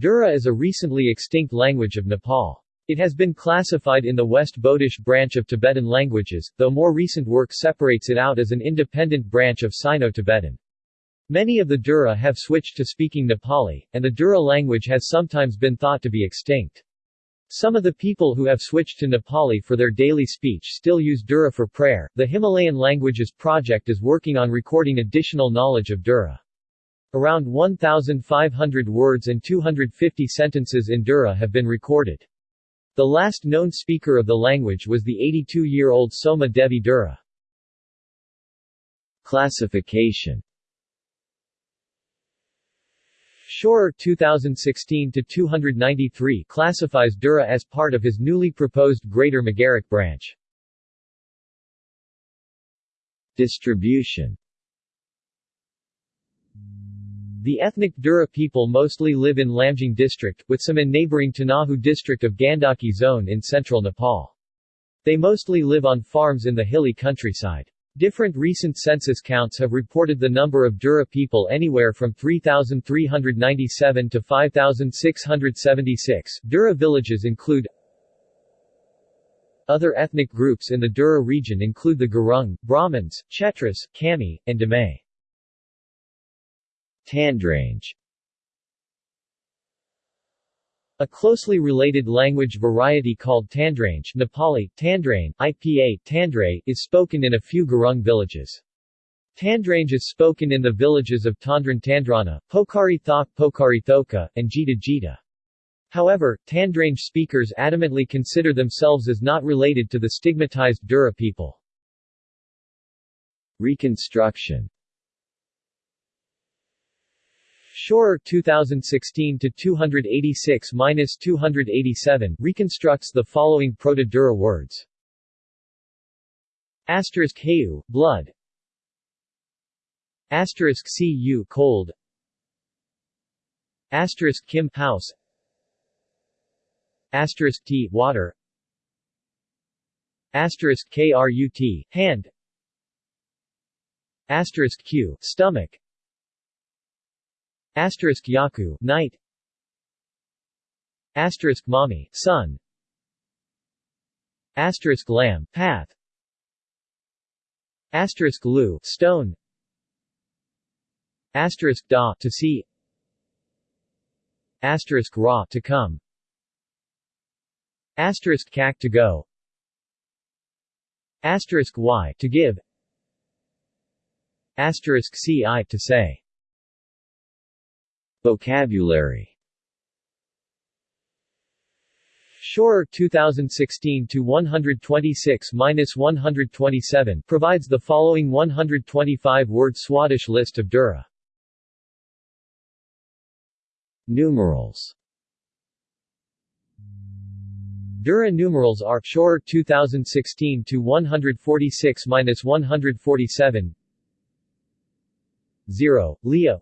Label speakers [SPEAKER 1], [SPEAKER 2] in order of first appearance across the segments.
[SPEAKER 1] Dura is a recently extinct language of Nepal. It has been classified in the West Bodish branch of Tibetan languages, though more recent work separates it out as an independent branch of Sino-Tibetan. Many of the Dura have switched to speaking Nepali, and the Dura language has sometimes been thought to be extinct. Some of the people who have switched to Nepali for their daily speech still use Dura for prayer. The Himalayan Languages Project is working on recording additional knowledge of Dura. Around 1,500 words and 250 sentences in Dura have been recorded. The last known speaker of the language was the 82-year-old Soma Devi Dura.
[SPEAKER 2] Classification
[SPEAKER 1] Schorer 2016-293 classifies Dura as part of his newly proposed Greater Magaric branch.
[SPEAKER 2] Distribution
[SPEAKER 1] The ethnic Dura people mostly live in Lamjung district, with some in neighboring Tanahu district of Gandaki zone in central Nepal. They mostly live on farms in the hilly countryside. Different recent census counts have reported the number of Dura people anywhere from 3,397 to 5,676. Dura villages include Other ethnic groups in the Dura region include the Gurung, Brahmins, Chetras, Kami, and Damay.
[SPEAKER 2] Tandrange
[SPEAKER 1] A closely related language variety called Tandrange Nepali, Tandrain, IPA, Tandray, is spoken in a few Gurung villages. Tandrange is spoken in the villages of Tandran Tandrana, Pokari Thok Pokari Thoka, and Jita Jita. However, Tandrange speakers adamantly consider themselves as not related to the stigmatized Dura people.
[SPEAKER 2] Reconstruction
[SPEAKER 1] Schorer 2016-286-287 reconstructs the following Proto-Dura words. Asterisk Heu, blood. Asterisk Cu cold. Asterisk Kim house. Asterisk T water. Asterisk Krut hand. Asterisk Q stomach Asterisk Yaku, night. Asterisk Mami. Asterisk path. Asterisk Lu, stone. Asterisk Da, to see. Asterisk Ra, to come. Asterisk Kak, to go. Asterisk Y, to give. Asterisk Ci, to say.
[SPEAKER 2] Vocabulary.
[SPEAKER 1] Schorer 2016-126-127 provides the following 125-word Swadesh list of Dura.
[SPEAKER 2] Numerals.
[SPEAKER 1] Dura numerals are Schorer 2016-146-147 0, Leah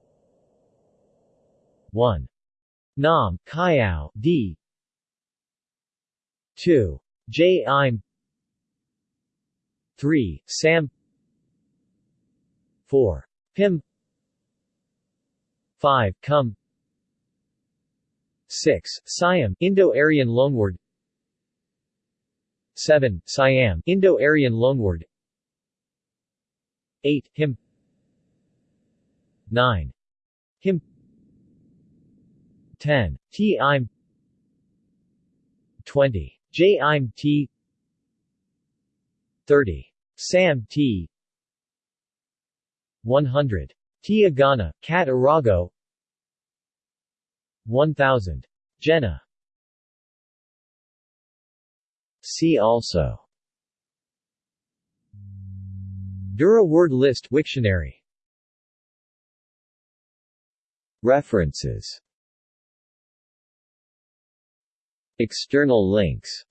[SPEAKER 1] 1. Nam, Kayao, D. 2. J. Im 3. Sam 4. Pim 5. Kum 6. Siam, Indo-Aryan loanword 7. Siam, Indo-Aryan loanword 8. Him 9. Him 10. T im 20. J im T 30. Sam T 100. T Agana, Cat Arago 1000. Jenna
[SPEAKER 2] See also
[SPEAKER 1] Dura word list Wiktionary
[SPEAKER 2] References External links.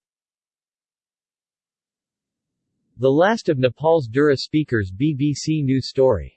[SPEAKER 1] The last of Nepal's Dura speakers BBC News Story